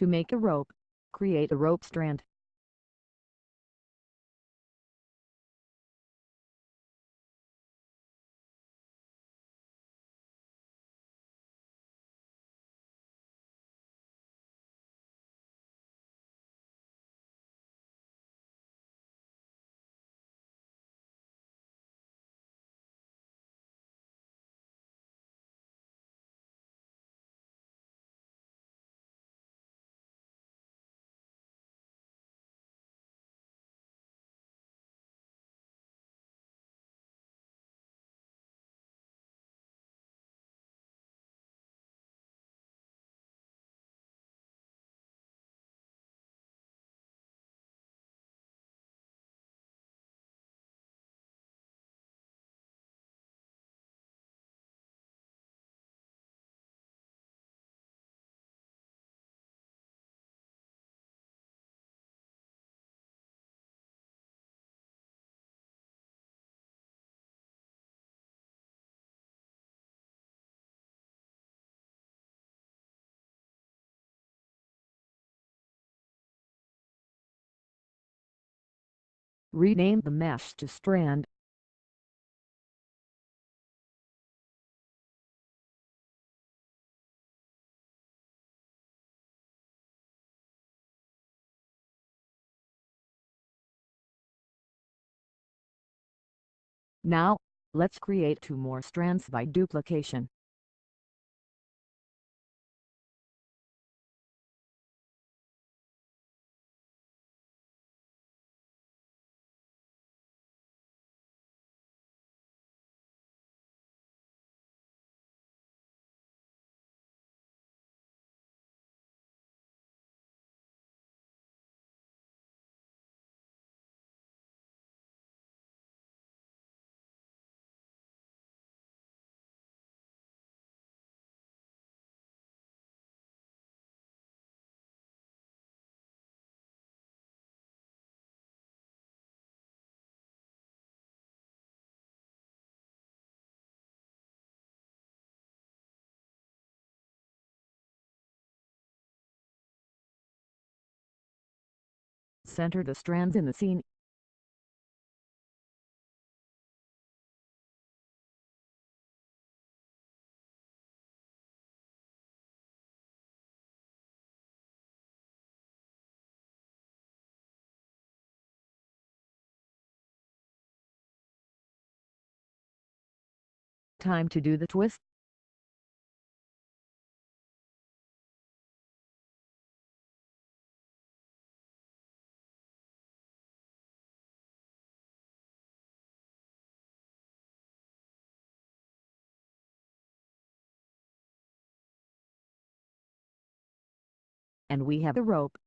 To make a rope, create a rope strand. Rename the mesh to strand. Now, let's create two more strands by duplication. Center the strands in the scene. Time to do the twist. And we have the rope.